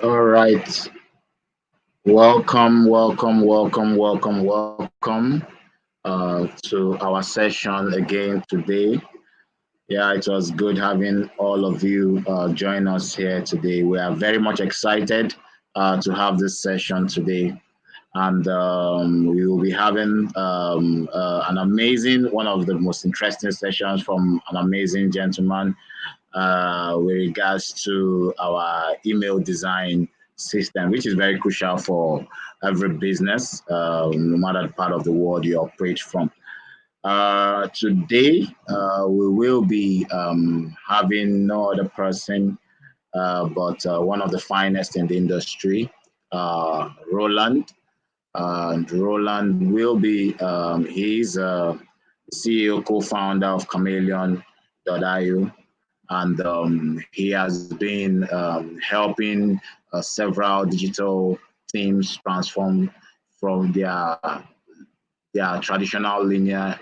All right. Welcome, welcome, welcome, welcome, welcome uh, to our session again today. Yeah, it was good having all of you uh, join us here today. We are very much excited uh, to have this session today. And um, we will be having um, uh, an amazing, one of the most interesting sessions from an amazing gentleman uh, with regards to our email design system, which is very crucial for every business, uh, no matter the part of the world you operate from. Uh, today, uh, we will be um, having no other person uh, but uh, one of the finest in the industry, uh, Roland. and Roland will be, um, he's CEO, co-founder of Chamaileon.io and um, he has been um, helping uh, several digital teams transform from their their traditional linear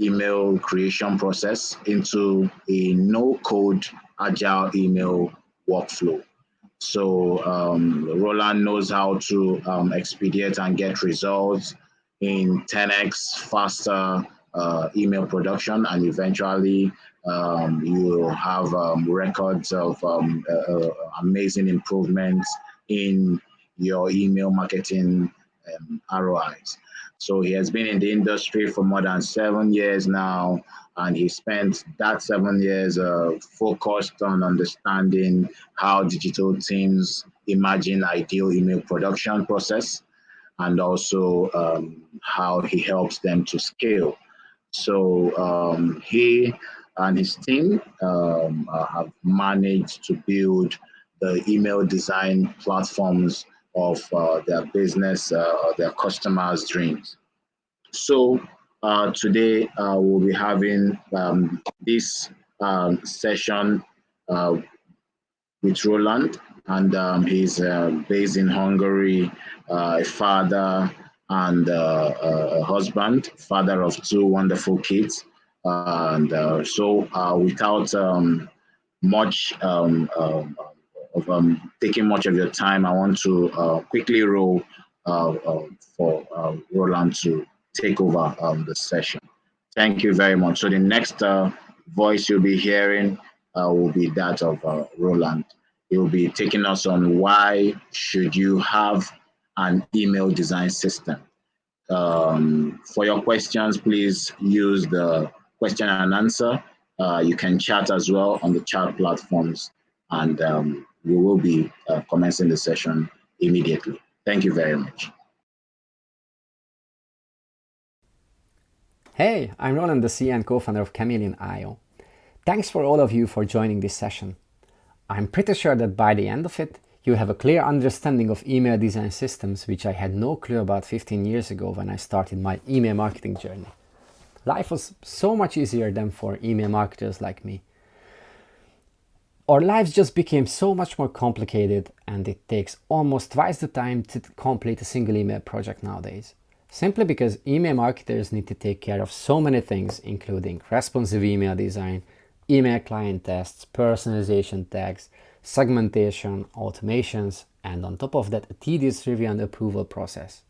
email creation process into a no-code agile email workflow. So um, Roland knows how to um, expedite and get results in 10x faster uh, email production and eventually um, you have um, records of um, uh, uh amazing improvements in your email marketing um, ROIs. So he has been in the industry for more than seven years now, and he spent that seven years uh, focused on understanding how digital teams imagine ideal email production process, and also um, how he helps them to scale. So um, he and his team um, uh, have managed to build the email design platforms of uh, their business, uh, their customers' dreams. So uh, today uh, we'll be having um, this um, session uh, with Roland, and um, he's based in Hungary, a father and a husband, father of two wonderful kids and uh, so uh, without um, much um, um, of um, taking much of your time, I want to uh, quickly roll uh, uh, for uh, Roland to take over um, the session. Thank you very much. So the next voice you'll be hearing will be that of Roland. He'll be taking us on why should you have an email design system. Um, for your questions, please use the question and answer. Uh, you can chat as well on the chat platforms, and um, we will be uh, commencing the session immediately. Thank you very much. Hey, I'm Roland, the CEO and co-founder of Chamaileon.io. Thanks for all of you for joining this session. I'm pretty sure that by the end of it, you have a clear understanding of email design systems, which I had no clue about 15 years ago when I started my email marketing journey. Life was so much easier than for email marketers like me. Our lives just became so much more complicated and it takes almost twice the time to complete a single email project nowadays. Simply because email marketers need to take care of so many things including responsive email design, email client tests, personalization tags, segmentation, automations, and on top of that a tedious review and approval process.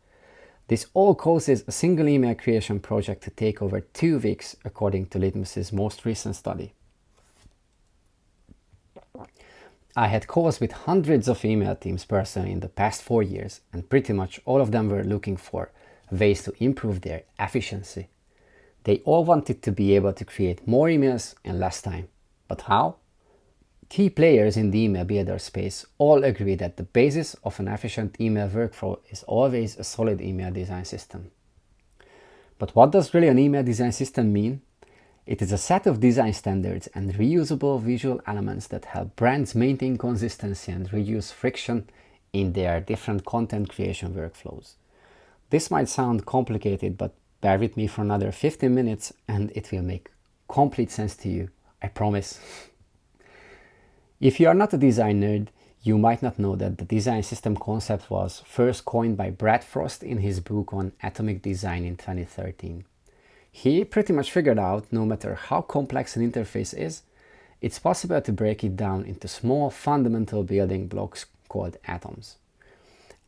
This all causes a single email creation project to take over two weeks according to Litmus's most recent study. I had calls with hundreds of email teams personally in the past four years and pretty much all of them were looking for ways to improve their efficiency. They all wanted to be able to create more emails in less time. But how? Key players in the email builder space all agree that the basis of an efficient email workflow is always a solid email design system. But what does really an email design system mean? It is a set of design standards and reusable visual elements that help brands maintain consistency and reduce friction in their different content creation workflows. This might sound complicated, but bear with me for another 15 minutes and it will make complete sense to you, I promise. If you are not a design nerd, you might not know that the design system concept was first coined by Brad Frost in his book on atomic design in 2013. He pretty much figured out no matter how complex an interface is, it's possible to break it down into small fundamental building blocks called atoms.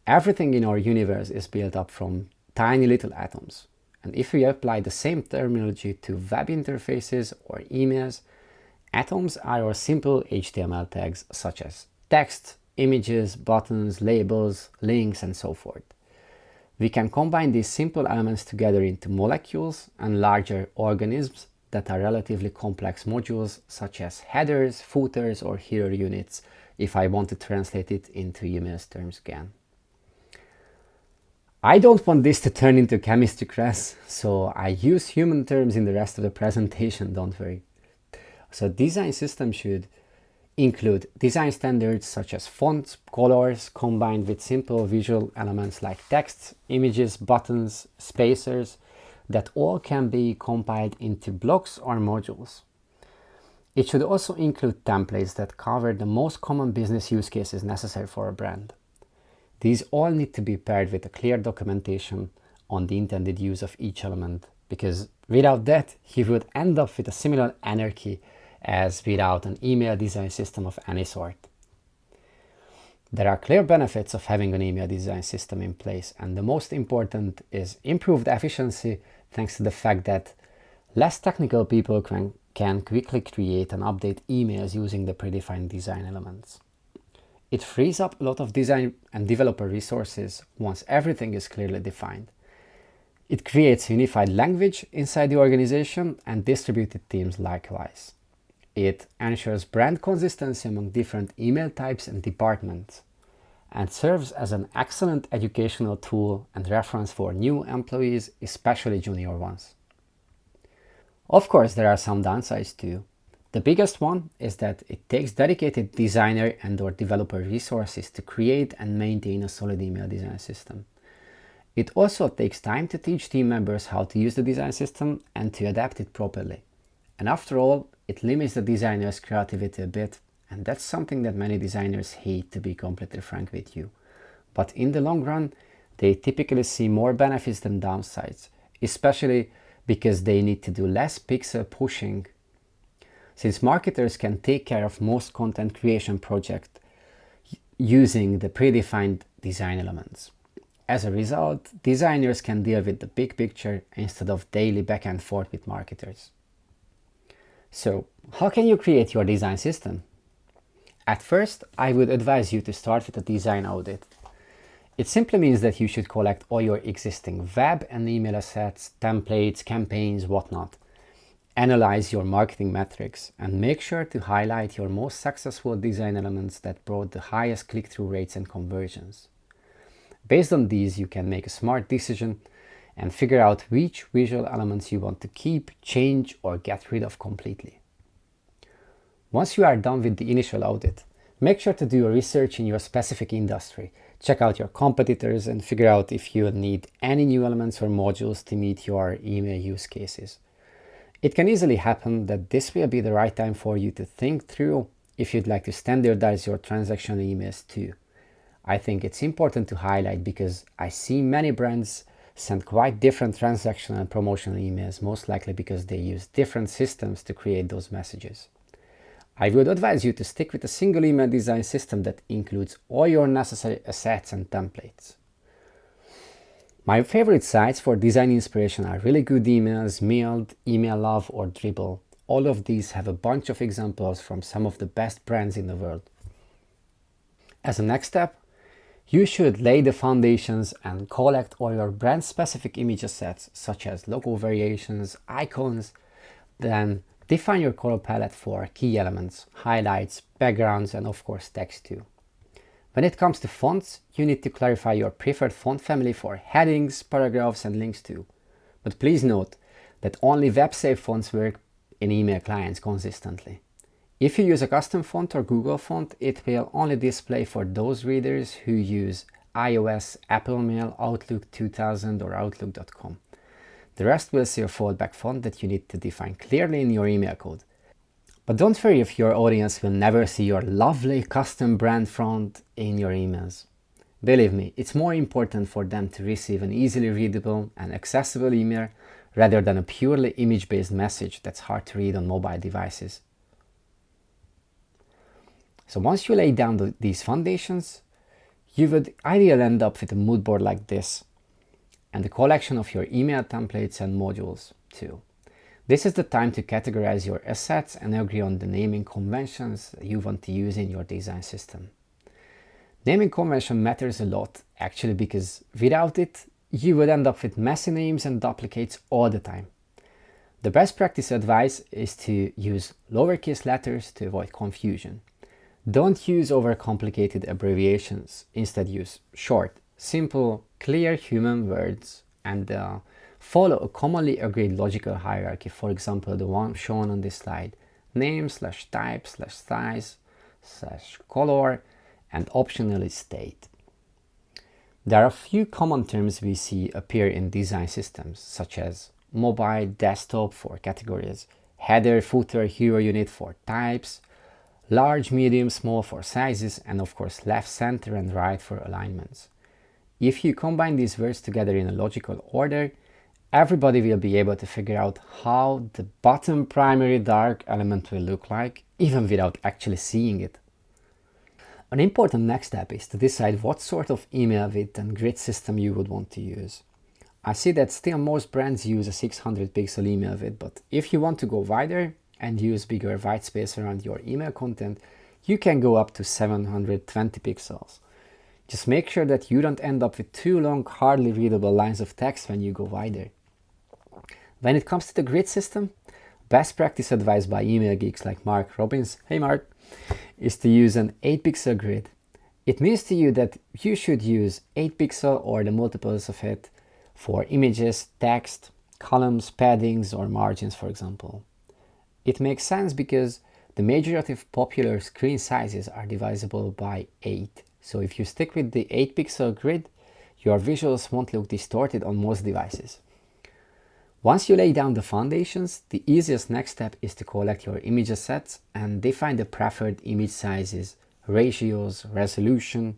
Everything in our universe is built up from tiny little atoms. And if we apply the same terminology to web interfaces or emails, atoms are our simple HTML tags such as text, images, buttons, labels, links, and so forth. We can combine these simple elements together into molecules and larger organisms that are relatively complex modules such as headers, footers, or header units if I want to translate it into emails terms again. I don't want this to turn into chemistry class, so I use human terms in the rest of the presentation, don't worry. So design system should include design standards such as fonts, colors, combined with simple visual elements like text, images, buttons, spacers, that all can be compiled into blocks or modules. It should also include templates that cover the most common business use cases necessary for a brand. These all need to be paired with a clear documentation on the intended use of each element, because without that, you would end up with a similar anarchy as without an email design system of any sort. There are clear benefits of having an email design system in place, and the most important is improved efficiency thanks to the fact that less technical people can, can quickly create and update emails using the predefined design elements. It frees up a lot of design and developer resources once everything is clearly defined. It creates unified language inside the organization and distributed teams likewise. It ensures brand consistency among different email types and departments and serves as an excellent educational tool and reference for new employees, especially junior ones. Of course, there are some downsides too. The biggest one is that it takes dedicated designer and or developer resources to create and maintain a solid email design system. It also takes time to teach team members how to use the design system and to adapt it properly. And after all, it limits the designer's creativity a bit, and that's something that many designers hate to be completely frank with you. But in the long run, they typically see more benefits than downsides, especially because they need to do less pixel pushing. Since marketers can take care of most content creation projects using the predefined design elements. As a result, designers can deal with the big picture instead of daily back and forth with marketers. So how can you create your design system? At first, I would advise you to start with a design audit. It simply means that you should collect all your existing web and email assets, templates, campaigns, whatnot. Analyze your marketing metrics and make sure to highlight your most successful design elements that brought the highest click-through rates and conversions. Based on these, you can make a smart decision and figure out which visual elements you want to keep, change or get rid of completely. Once you are done with the initial audit, make sure to do your research in your specific industry. Check out your competitors and figure out if you need any new elements or modules to meet your email use cases. It can easily happen that this will be the right time for you to think through if you'd like to standardize your transactional emails too. I think it's important to highlight because I see many brands send quite different transactional and promotional emails, most likely because they use different systems to create those messages. I would advise you to stick with a single email design system that includes all your necessary assets and templates. My favorite sites for design inspiration are Really Good Emails, Mailed, Email Love or Dribbble. All of these have a bunch of examples from some of the best brands in the world. As a next step, you should lay the foundations and collect all your brand specific image assets such as logo variations, icons, then define your color palette for key elements, highlights, backgrounds and of course text too. When it comes to fonts, you need to clarify your preferred font family for headings, paragraphs and links too. But please note that only web-safe fonts work in email clients consistently. If you use a custom font or Google font, it will only display for those readers who use iOS, Apple Mail, Outlook 2000 or Outlook.com. The rest will see a fallback font that you need to define clearly in your email code. But don't worry if your audience will never see your lovely custom brand font in your emails. Believe me, it's more important for them to receive an easily readable and accessible email rather than a purely image-based message that's hard to read on mobile devices. So once you lay down the, these foundations, you would ideally end up with a mood board like this and a collection of your email templates and modules too. This is the time to categorize your assets and agree on the naming conventions you want to use in your design system. Naming convention matters a lot actually because without it you would end up with messy names and duplicates all the time. The best practice advice is to use lowercase letters to avoid confusion. Don't use overcomplicated abbreviations, instead use short, simple, clear human words and uh, follow a commonly agreed logical hierarchy, for example the one shown on this slide, name slash type slash size slash color and optionally state. There are a few common terms we see appear in design systems, such as mobile, desktop for categories, header, footer, hero unit for types, large, medium, small for sizes, and of course left, center, and right for alignments. If you combine these words together in a logical order, everybody will be able to figure out how the bottom primary dark element will look like, even without actually seeing it. An important next step is to decide what sort of email width and grid system you would want to use. I see that still most brands use a 600 pixel email width, but if you want to go wider and use bigger white space around your email content, you can go up to 720 pixels. Just make sure that you don't end up with too long, hardly readable lines of text when you go wider. When it comes to the grid system, best practice advice by email geeks like Mark Robbins, hey Mark, is to use an 8 pixel grid. It means to you that you should use 8 pixel or the multiples of it for images, text, columns, paddings or margins for example. It makes sense because the majority of popular screen sizes are divisible by 8. So if you stick with the 8 pixel grid, your visuals won't look distorted on most devices. Once you lay down the foundations, the easiest next step is to collect your image assets and define the preferred image sizes, ratios, resolution,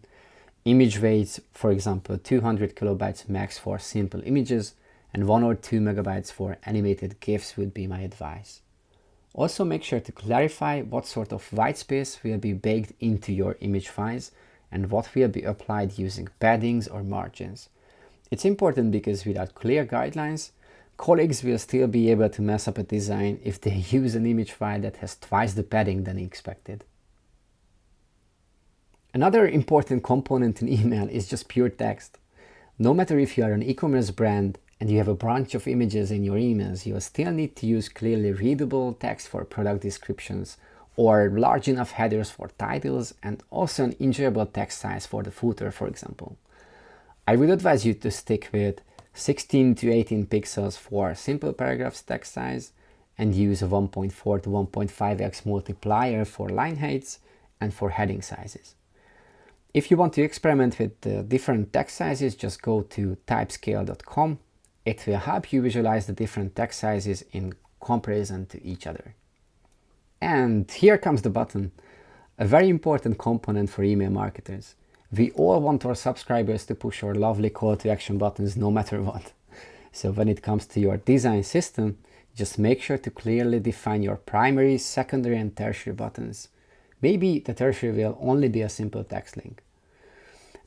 image weights, for example 200 kilobytes max for simple images and 1 or 2 megabytes for animated GIFs would be my advice. Also make sure to clarify what sort of white space will be baked into your image files and what will be applied using paddings or margins. It's important because without clear guidelines, colleagues will still be able to mess up a design if they use an image file that has twice the padding than expected. Another important component in email is just pure text. No matter if you are an e-commerce brand and you have a bunch of images in your emails, you still need to use clearly readable text for product descriptions or large enough headers for titles and also an enjoyable text size for the footer, for example. I would advise you to stick with 16 to 18 pixels for simple paragraphs text size and use a 1.4 to 1.5x multiplier for line heights and for heading sizes. If you want to experiment with different text sizes, just go to typescale.com. It will help you visualize the different text sizes in comparison to each other. And here comes the button, a very important component for email marketers. We all want our subscribers to push our lovely call to action buttons no matter what. So when it comes to your design system, just make sure to clearly define your primary, secondary and tertiary buttons. Maybe the tertiary will only be a simple text link.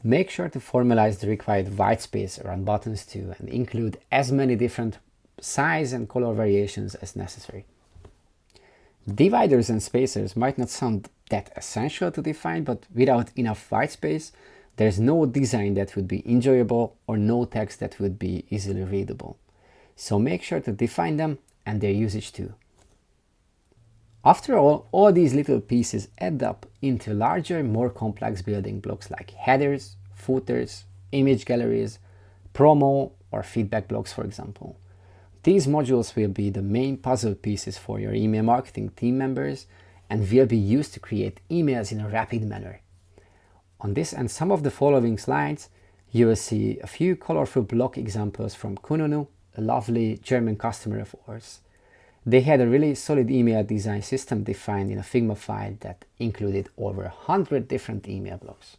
Make sure to formalize the required white space around buttons too and include as many different size and color variations as necessary. Dividers and spacers might not sound that essential to define, but without enough white space, there's no design that would be enjoyable or no text that would be easily readable. So make sure to define them and their usage too. After all, all these little pieces add up into larger, more complex building blocks like headers, footers, image galleries, promo or feedback blocks for example. These modules will be the main puzzle pieces for your email marketing team members and will be used to create emails in a rapid manner. On this and some of the following slides, you will see a few colorful block examples from Kununu, a lovely German customer of ours. They had a really solid email design system defined in a Figma file that included over 100 different email blocks,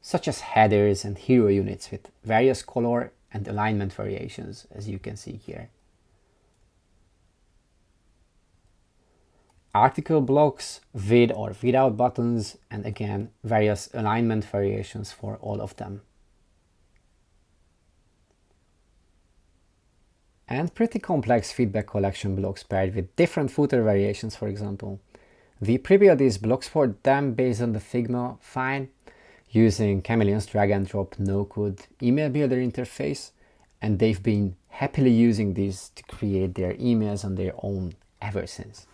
such as headers and hero units with various color and alignment variations, as you can see here. article blocks with or without buttons and again various alignment variations for all of them. And pretty complex feedback collection blocks paired with different footer variations for example. We prebuilt these blocks for them based on the Figma file using Chamaileon's drag and drop no-code email builder interface and they've been happily using this to create their emails on their own ever since.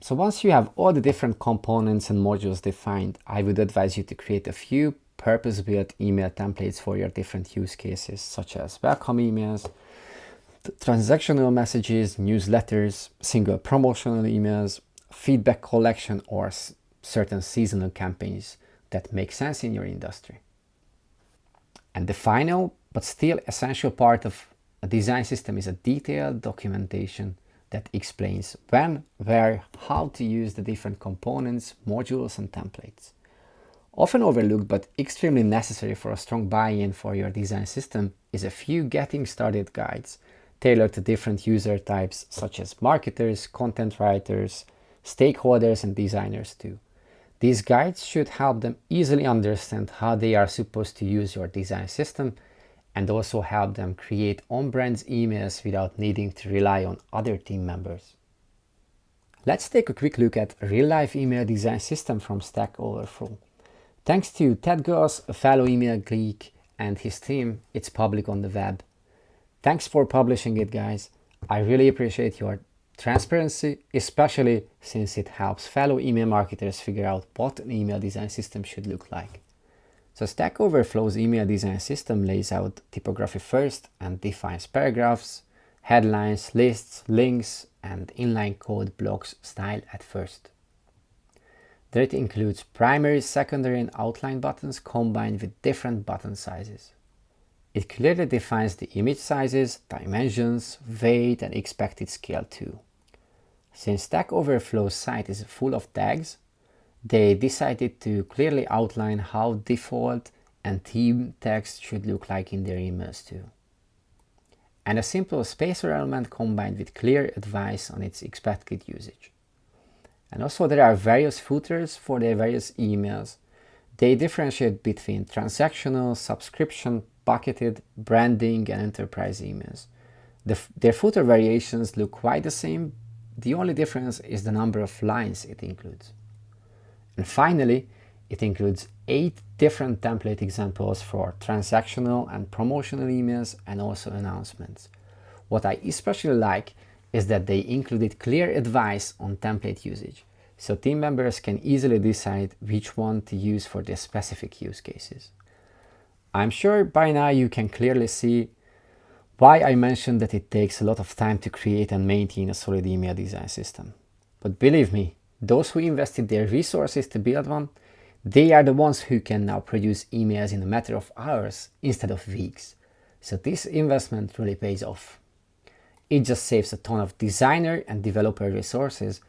So once you have all the different components and modules defined, I would advise you to create a few purpose-built email templates for your different use cases, such as welcome emails, transactional messages, newsletters, single promotional emails, feedback collection, or certain seasonal campaigns that make sense in your industry. And the final, but still essential part of a design system is a detailed documentation that explains when, where, how to use the different components, modules and templates. Often overlooked but extremely necessary for a strong buy-in for your design system is a few getting started guides tailored to different user types such as marketers, content writers, stakeholders and designers too. These guides should help them easily understand how they are supposed to use your design system and also help them create on-brand emails without needing to rely on other team members. Let's take a quick look at real-life email design system from Stack Overflow. Thanks to Ted Goas, a fellow email geek, and his team, it's public on the web. Thanks for publishing it, guys. I really appreciate your transparency, especially since it helps fellow email marketers figure out what an email design system should look like. So Stack Overflow's email design system lays out typography first and defines paragraphs, headlines, lists, links, and inline code blocks style at first. It includes primary, secondary, and outline buttons combined with different button sizes. It clearly defines the image sizes, dimensions, weight, and expected scale too. Since Stack Overflow's site is full of tags, they decided to clearly outline how default and theme text should look like in their emails too. And a simple spacer element combined with clear advice on its expected usage. And also there are various footers for their various emails. They differentiate between transactional, subscription, bucketed, branding, and enterprise emails. The, their footer variations look quite the same. The only difference is the number of lines it includes. And finally, it includes eight different template examples for transactional and promotional emails and also announcements. What I especially like is that they included clear advice on template usage, so team members can easily decide which one to use for their specific use cases. I'm sure by now you can clearly see why I mentioned that it takes a lot of time to create and maintain a solid email design system. But believe me, those who invested their resources to build one, they are the ones who can now produce emails in a matter of hours instead of weeks. So this investment really pays off. It just saves a ton of designer and developer resources,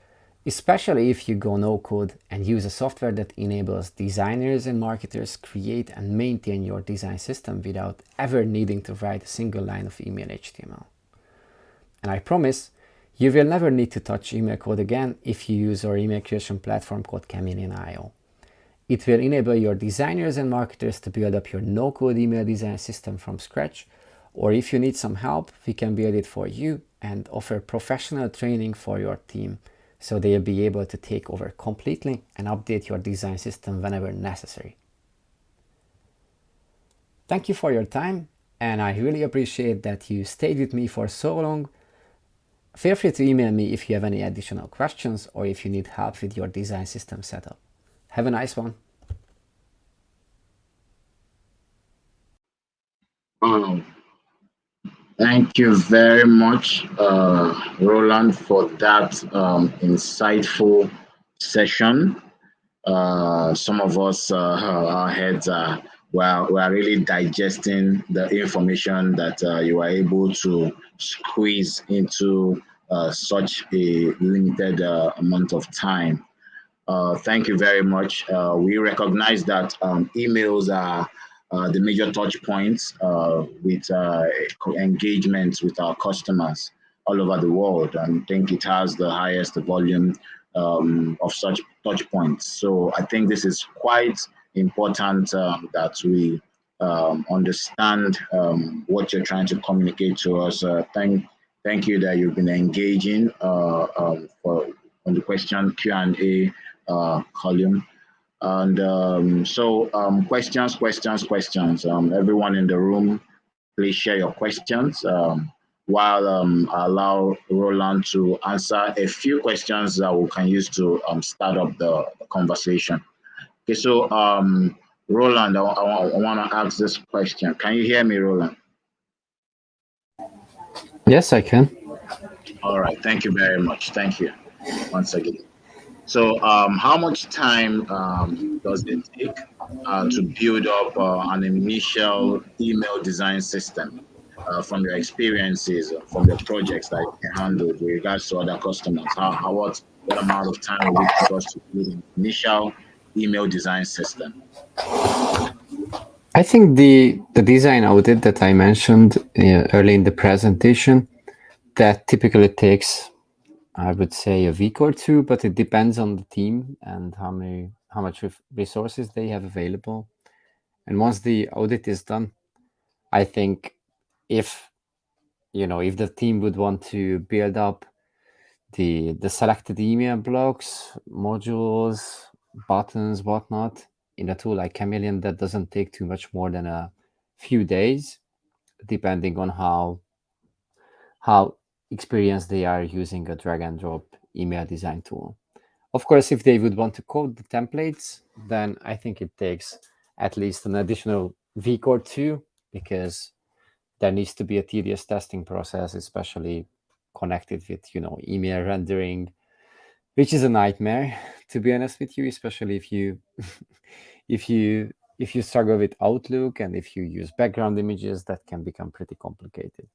especially if you go no code and use a software that enables designers and marketers create and maintain your design system without ever needing to write a single line of email HTML. And I promise you will never need to touch email code again if you use our email creation platform called Chamaileon.io. It will enable your designers and marketers to build up your no-code email design system from scratch, or if you need some help, we can build it for you and offer professional training for your team so they'll be able to take over completely and update your design system whenever necessary. Thank you for your time and I really appreciate that you stayed with me for so long Feel free to email me if you have any additional questions or if you need help with your design system setup. Have a nice one. Um, thank you very much, uh, Roland, for that um, insightful session. Uh, some of us, uh, our heads are well, we are really digesting the information that uh, you are able to squeeze into uh, such a limited uh, amount of time. Thank you very much. We recognize that um, emails are uh, the major touch points with engagements with our customers. all over the world and think it has the highest volume um, of such touch points. So I think this is quite important um, that we um, understand um, what you're trying to communicate to us. Uh, thank, thank you that you've been engaging uh, um, for on the question Q and A uh, column. And um, so, um, questions, questions, questions. Um, everyone in the room, please share your questions. Um, while um, I allow Roland to answer a few questions that we can use to um, start up the, the conversation. Okay, so um, Roland, I, I, I want to ask this question. Can you hear me, Roland? Yes, I can. All right, thank you very much. Thank you once again. So, um, how much time um, does it take uh, to build up uh, an initial email design system uh, from your experiences, uh, from the projects that you handled with regards to other customers? How, how what, what amount of time will it take to build an initial email design system? I think the the design audit that I mentioned uh, early in the presentation that typically takes I would say a week or two, but it depends on the team and how many how much resources they have available. And once the audit is done, I think if you know if the team would want to build up the the selected email blocks, modules, buttons, whatnot in a tool like Chamaileon, that doesn't take too much more than a few days, depending on how how experienced they are using a drag and drop email design tool. Of course, if they would want to code the templates, then I think it takes at least an additional week or two because there needs to be a tedious testing process, especially connected with, you know, email rendering, which is a nightmare, to be honest with you, especially if you if you if you struggle with Outlook and if you use background images, that can become pretty complicated.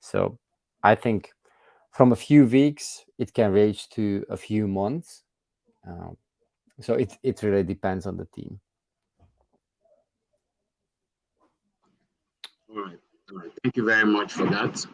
So I think from a few weeks, it can range to a few months. Um, so it, it really depends on the team. All right. All right. Thank you very much for that.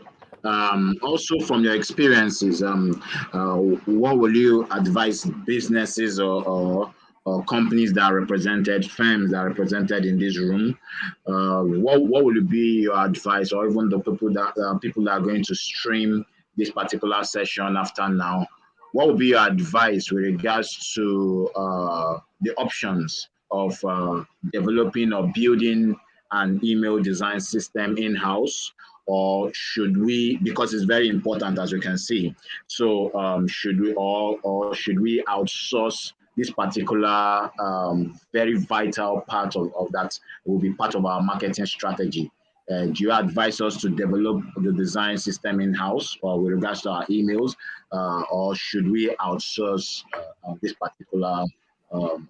Um, also, from your experiences, um, uh, what will you advise businesses or, or, or, companies that are represented, firms that are represented in this room? Uh, what, what will be your advice, or even the people that uh, people that are going to stream this particular session after now, what would be your advice with regards to uh, the options of uh, developing or building an email design system in-house? Or should we because it's very important as you can see so um, should we all or should we outsource this particular um, very vital part of, of that will be part of our marketing strategy uh, do you advise us to develop the design system in-house or with regards to our emails, uh, or should we outsource uh, this particular um,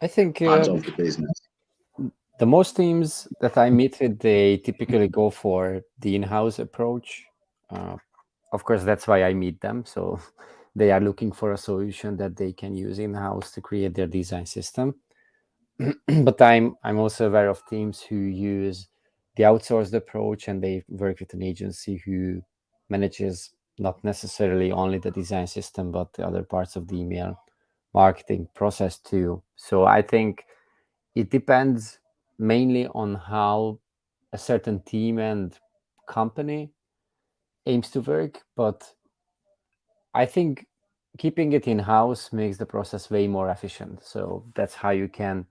I think part of the business? The most teams that I meet with, they typically go for the in-house approach. Uh, of course, that's why I meet them. So they are looking for a solution that they can use in-house to create their design system. but I'm I'm also aware of teams who use the outsourced approach and they work with an agency who manages not necessarily only the design system but the other parts of the email marketing process too. So I think it depends mainly on how a certain team and company aims to work, but I think keeping it in-house makes the process way more efficient. So that's how you can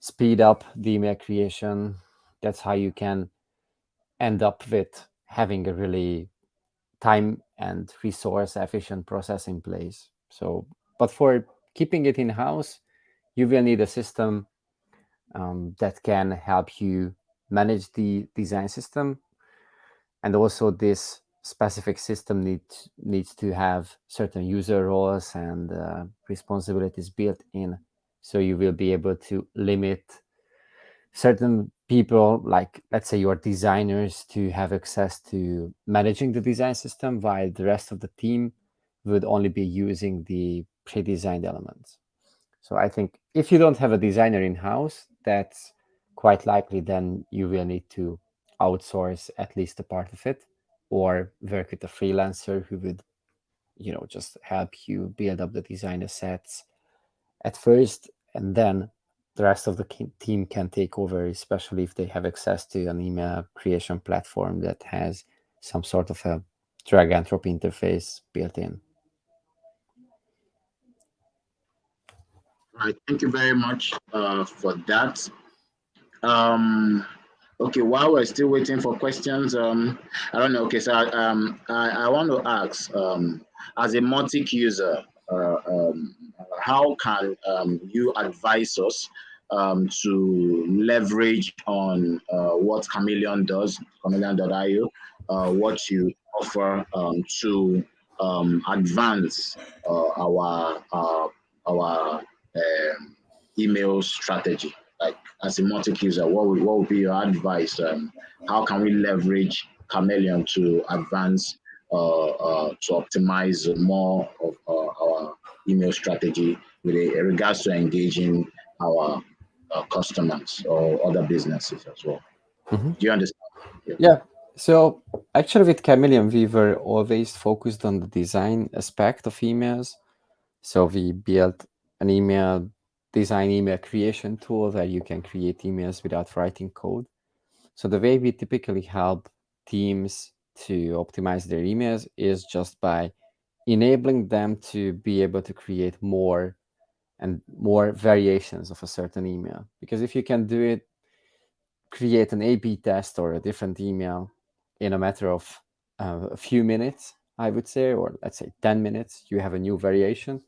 speed up the email creation. That's how you can end up with having a really time and resource efficient process in place. So, but for keeping it in house, you will need a system um, that can help you manage the design system. And also this specific system needs needs to have certain user roles and uh, responsibilities built in so you will be able to limit certain people, like let's say your designers, to have access to managing the design system, while the rest of the team would only be using the pre-designed elements. So I think if you don't have a designer in-house, that's quite likely then you will need to outsource at least a part of it. or work with a freelancer who would, you know, just help you build up the designer assets at first, and then the rest of the team can take over, especially if they have access to an email creation platform that has some sort of a drag and drop interface built in. Right, thank you very much uh, for that. Um, okay, while we're still waiting for questions, um, I don't know. Okay, so um, I, I want to ask, um, as a Mautic user, uh, um, how can um, you advise us um, to leverage on uh, what Chamaileon does, chamaileon.io, uh, what you offer um, to um, advance uh, our uh, our um, email strategy? Like as a Mautic user, what would, what would be your advice? Um, how can we leverage Chamaileon to advance uh, uh, to optimize more of our email strategy with regards to engaging our uh, customers or other businesses as well. Mm-hmm. Do you understand? Yeah. yeah. So actually, with Chamaileon, we were always focused on the design aspect of emails. So we built an email design email creation tool where you can create emails without writing code. So the way we typically help teams to optimize their emails is just by enabling them to be able to create more and more variations of a certain email. Because if you can do it, create an A-B test or a different email in a matter of uh, a few minutes, I would say, or let's say 10 minutes, you have a new variation,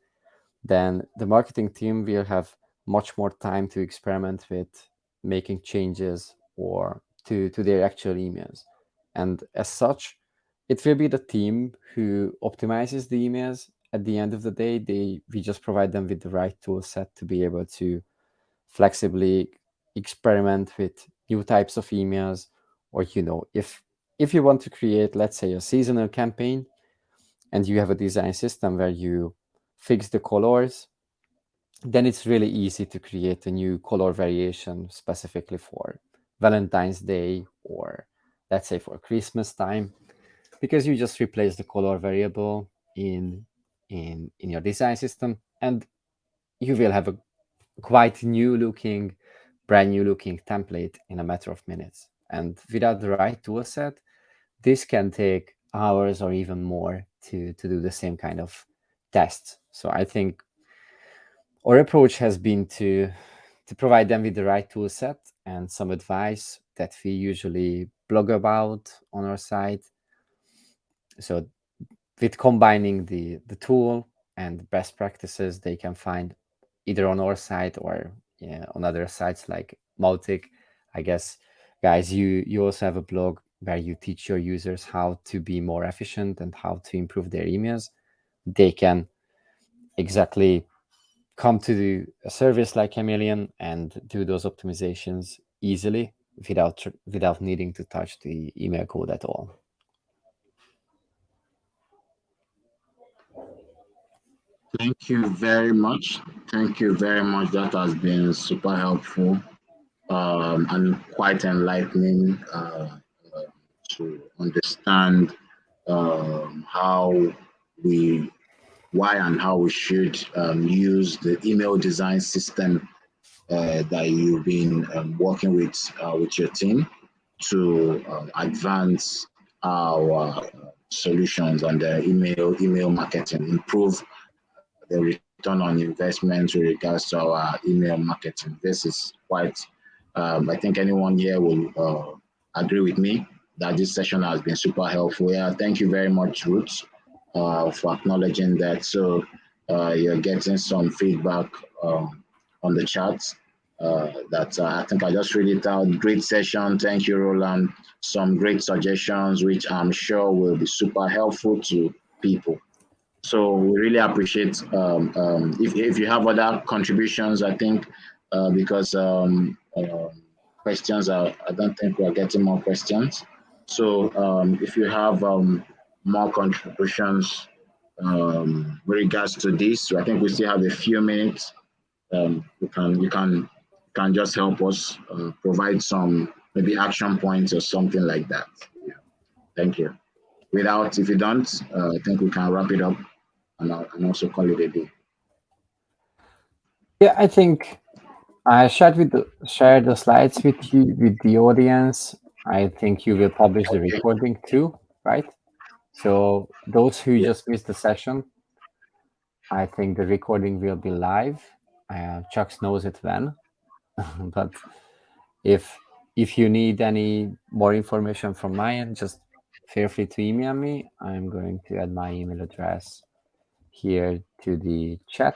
then the marketing team will have much more time to experiment with making changes or to, to their actual emails. And as such, it will be the team who optimizes the emails. At the end of the day they we just provide them with the right tool set to be able to flexibly experiment with new types of emails. Or you know if if you want to create let's say a seasonal campaign and you have a design system where you fix the colors then it's really easy to create a new color variation specifically for valentine's day or let's say for christmas time because you just replace the color variable in in, in your design system and you will have a quite new looking, brand new looking template in a matter of minutes. And without the right tool set, this can take hours or even more to, to do the same kind of tests. So I think our approach has been to to provide them with the right tool set and some advice that we usually blog about on our site. So with combining the the tool and best practices they can find either on our site or yeah, on other sites like Mautic. I guess, guys, you you also have a blog where you teach your users how to be more efficient and how to improve their emails. They can exactly come to a service like Chamaileon and do those optimizations easily without without needing to touch the email code at all. Thank you very much. Thank you very much. That has been super helpful um, and quite enlightening uh, uh, to understand um, how we, why and how we should um, use the email design system uh, that you've been um, working with uh, with your team to um, advance our solutions and the email email marketing, improve the return on investment with regards to our email marketing. This is quite, um, I think anyone here will uh, agree with me that this session has been super helpful. Yeah, thank you very much, Ruth, uh, for acknowledging that. So uh, you're getting some feedback um, on the chat. Uh, that uh, I think I just read it out. Great session. Thank you, Roland. Some great suggestions, which I'm sure will be super helpful to people. So we really appreciate um, um, if, if you have other contributions, I think, uh, because um, uh, questions are, I don't think we're getting more questions. So um, if you have um, more contributions with regards to this, I think we still have a few minutes. you can you can can just help us uh, provide some maybe action points or something like that. Yeah. Thank you. without, if you don't, uh, I think we can wrap it up and, and also call it a day. Yeah, I think I shared with the, shared the slides with you with the audience. I think you will publish the recording too, right? So those who yeah. just missed the session, I think the recording will be live. Uh, Chuck knows it when, but if if you need any more information from my end, just feel free to email me. I'm going to add my email address here to the chat.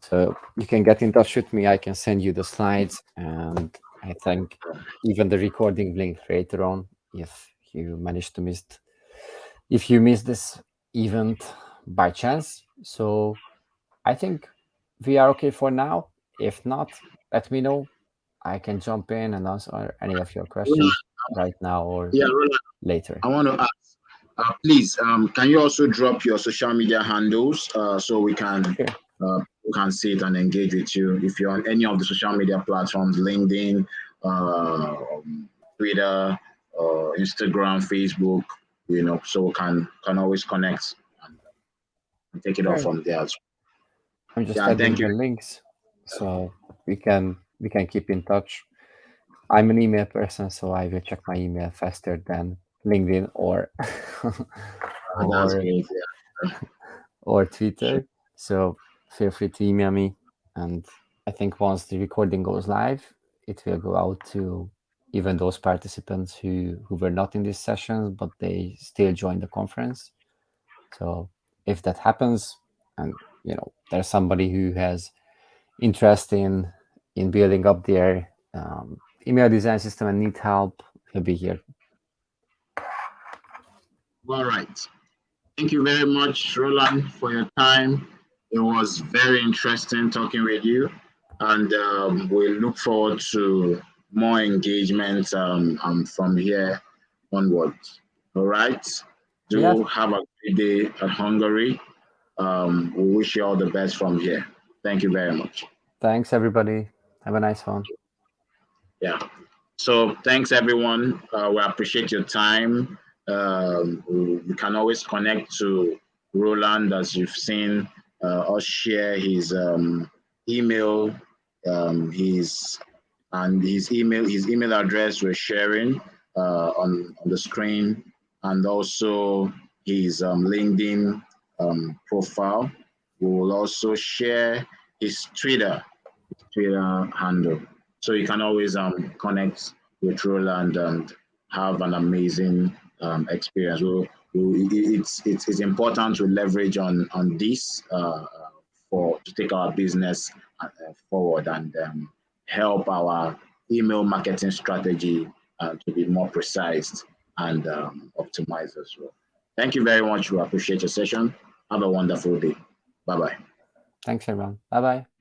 So you can get in touch with me. I can send you the slides and I think even the recording link later on if you manage to miss if you miss this event by chance. So I think we are okay for now. If not, let me know. I can jump in and answer any of your questions right now or yeah, later. I want to uh, please, um, can you also drop your social media handles uh, so we can sure. uh, we can see it and engage with you? If you're on any of the social media platforms, LinkedIn, uh, Twitter, uh, Instagram, Facebook, you know, so we can can always connect and, and take it off from there. As well. I'm just yeah, adding the links so we can we can keep in touch. I'm an email person, so I will check my email faster than LinkedIn or or, or Twitter. So feel free to email me. And I think once the recording goes live, it will go out to even those participants who, who were not in this session, but they still joined the conference. So if that happens, and you know, there's somebody who has interest in in building up their um, email design system and need help, he'll be here. All right. Thank you very much, Roland, for your time. It was very interesting talking with you, and um, we look forward to more engagement um, um, from here onwards. All right. Do yeah. have a great day at Hungary. Um, we wish you all the best from here. Thank you very much. Thanks, everybody. Have a nice one. Yeah. So thanks, everyone. Uh, we appreciate your time. Um, you can always connect to Roland, as you've seen uh, us share his um, email, um, his and his email, his email address we're sharing uh, on, on the screen, and also his um, LinkedIn um, profile. We will also share his Twitter, his Twitter handle. So you can always um, connect with Roland and have an amazing um, experience. we we it's, it's, it's important to leverage on, on this uh, for to take our business uh, forward and um, help our email marketing strategy uh, to be more precise and um, optimized as well. Thank you very much. We appreciate your session. Have a wonderful day. Bye-bye. Thanks, everyone. Bye-bye.